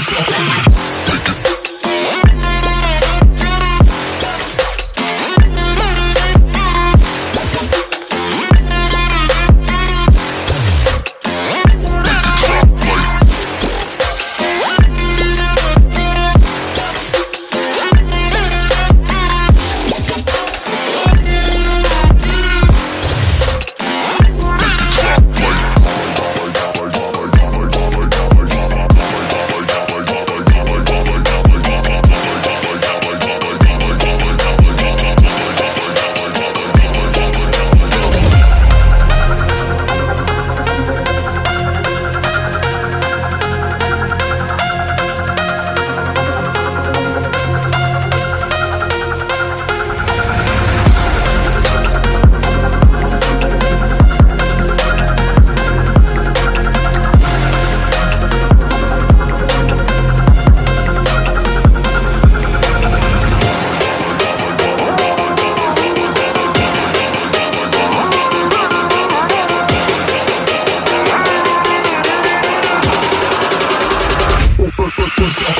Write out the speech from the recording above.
Music. Music.